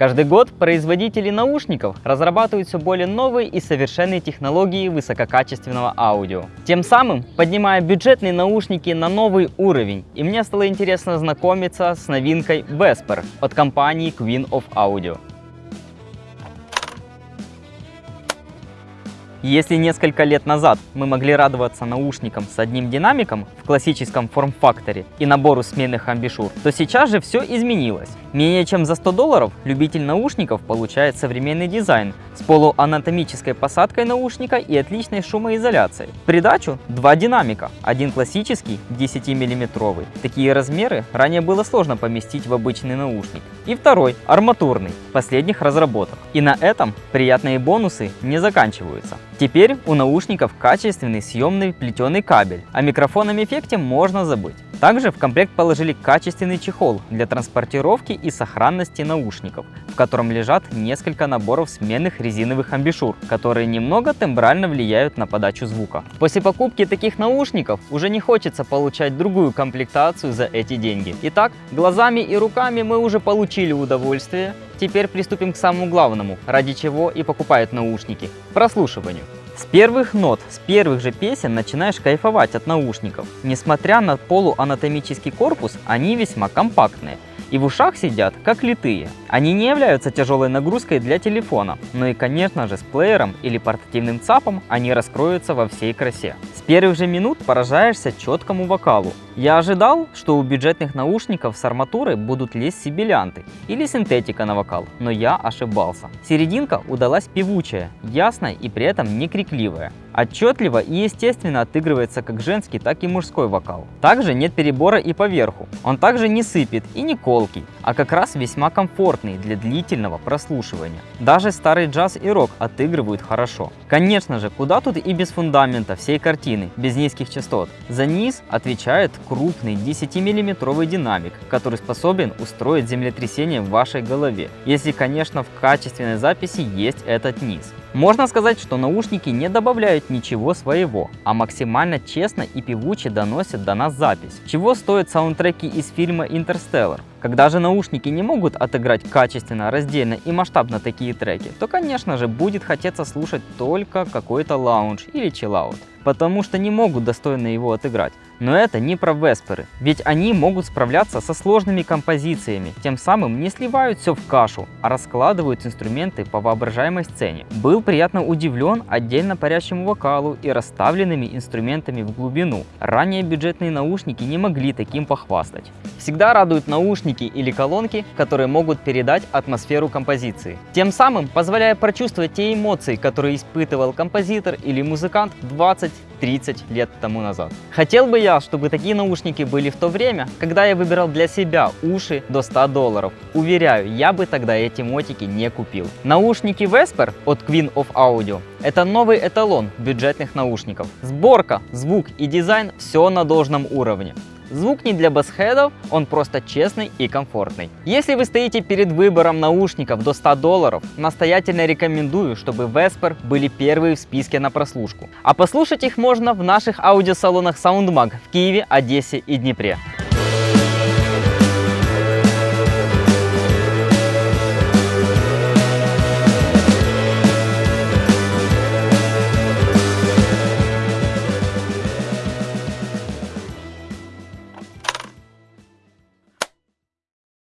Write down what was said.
Каждый год производители наушников разрабатывают все более новые и совершенные технологии высококачественного аудио. Тем самым поднимая бюджетные наушники на новый уровень. И мне стало интересно знакомиться с новинкой Vesper от компании Queen of Audio. Если несколько лет назад мы могли радоваться наушникам с одним динамиком в классическом форм-факторе и набору сменных амбишур, то сейчас же все изменилось. Менее чем за 100 долларов любитель наушников получает современный дизайн с полуанатомической посадкой наушника и отличной шумоизоляцией. В придачу два динамика, один классический 10 миллиметровый. Такие размеры ранее было сложно поместить в обычный наушник. И второй арматурный, последних разработок. И на этом приятные бонусы не заканчиваются. Теперь у наушников качественный съемный плетеный кабель, о микрофонном эффекте можно забыть. Также в комплект положили качественный чехол для транспортировки и сохранности наушников, в котором лежат несколько наборов сменных резиновых амбишур, которые немного тембрально влияют на подачу звука. После покупки таких наушников уже не хочется получать другую комплектацию за эти деньги. Итак, глазами и руками мы уже получили удовольствие, теперь приступим к самому главному, ради чего и покупают наушники – прослушиванию. С первых нот, с первых же песен начинаешь кайфовать от наушников. Несмотря на полуанатомический корпус, они весьма компактные и в ушах сидят как литые. Они не являются тяжелой нагрузкой для телефона, но и конечно же с плеером или портативным ЦАПом они раскроются во всей красе. С первых же минут поражаешься четкому вокалу. Я ожидал, что у бюджетных наушников с арматурой будут лезть сибилянты или синтетика на вокал, но я ошибался. Серединка удалась певучая, ясная и при этом не крикливая. Отчетливо и естественно отыгрывается как женский, так и мужской вокал. Также нет перебора и поверху. Он также не сыпет и не колкий, а как раз весьма комфортный для длительного прослушивания. Даже старый джаз и рок отыгрывают хорошо. Конечно же, куда тут и без фундамента всей картины, без низких частот. За низ отвечает крупный 10-миллиметровый динамик, который способен устроить землетрясение в вашей голове, если, конечно, в качественной записи есть этот низ. Можно сказать, что наушники не добавляют ничего своего, а максимально честно и певуче доносят до нас запись. Чего стоят саундтреки из фильма «Интерстеллар»? Когда же наушники не могут отыграть качественно, раздельно и масштабно такие треки, то конечно же будет хотеться слушать только какой-то лаунж или чиллаут, потому что не могут достойно его отыграть. Но это не про Весперы, ведь они могут справляться со сложными композициями, тем самым не сливают все в кашу, а раскладывают инструменты по воображаемой сцене. Был приятно удивлен отдельно парящему вокалу и расставленными инструментами в глубину. Ранее бюджетные наушники не могли таким похвастать. Всегда радуют наушники или колонки, которые могут передать атмосферу композиции, тем самым позволяя прочувствовать те эмоции, которые испытывал композитор или музыкант 20 30 лет тому назад. Хотел бы я, чтобы такие наушники были в то время, когда я выбирал для себя уши до 100 долларов. Уверяю, я бы тогда эти мотики не купил. Наушники Vesper от Queen of Audio – это новый эталон бюджетных наушников. Сборка, звук и дизайн – все на должном уровне. Звук не для басхедов, он просто честный и комфортный. Если вы стоите перед выбором наушников до 100 долларов, настоятельно рекомендую, чтобы Vesper были первые в списке на прослушку. А послушать их можно в наших аудиосалонах SoundMag в Киеве, Одессе и Днепре.